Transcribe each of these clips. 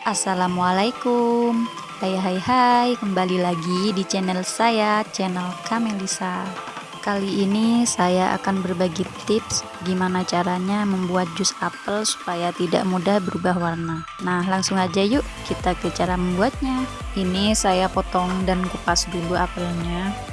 Assalamualaikum. Hai hai hai. Kembali lagi di channel saya channel Kamelisa. Kali ini saya akan berbagi tips gimana caranya membuat jus apel supaya tidak mudah berubah warna. Nah langsung aja yuk kita ke cara membuatnya. Ini saya potong dan kupas dulu apelnya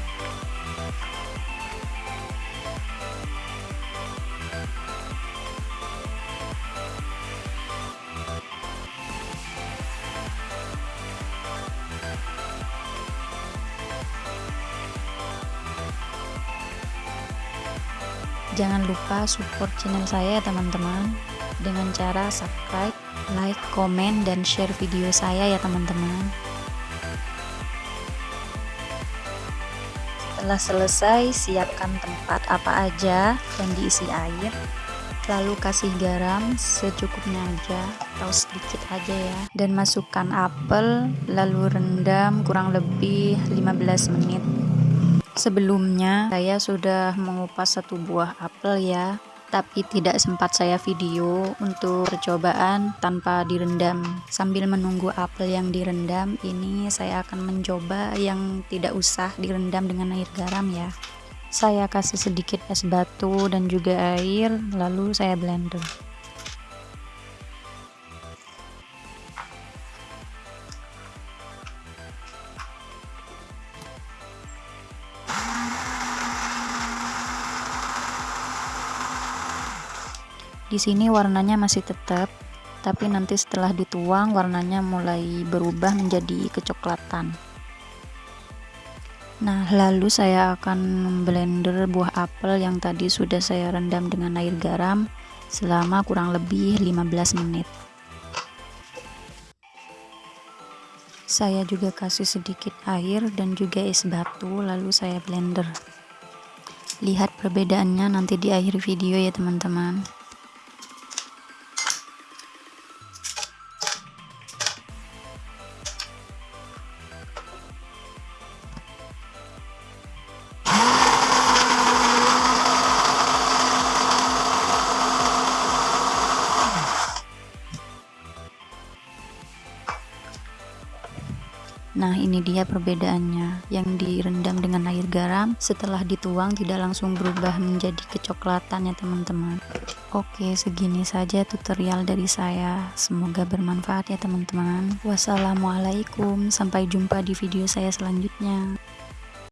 Jangan lupa support channel saya ya teman-teman dengan cara subscribe, like, komen, dan share video saya ya teman-teman. Setelah selesai, siapkan tempat apa aja dan diisi air. Lalu kasih garam secukupnya aja atau sedikit aja ya. Dan masukkan apel, lalu rendam kurang lebih 15 menit. Sebelumnya saya sudah mengupas satu buah apel ya. Tapi tidak sempat saya video untuk percobaan tanpa direndam. Sambil menunggu apel yang direndam ini saya akan mencoba yang tidak usah direndam dengan air garam ya. Saya kasih sedikit es batu dan juga air lalu saya blender Di sini warnanya masih tetap, tapi nanti setelah dituang warnanya mulai berubah menjadi kecoklatan. Nah, lalu saya akan blender buah apel yang tadi sudah saya rendam dengan air garam selama kurang lebih 15 menit. Saya juga kasih sedikit air dan juga es batu lalu saya blender. Lihat perbedaannya nanti di akhir video ya teman-teman. Nah ini dia perbedaannya. Yang direndam dengan air garam setelah dituang tidak langsung berubah menjadi kecoklatan ya teman-teman. Oke segini saja tutorial dari saya. Semoga bermanfaat ya teman-teman. Wassalamualaikum. Sampai jumpa di video saya selanjutnya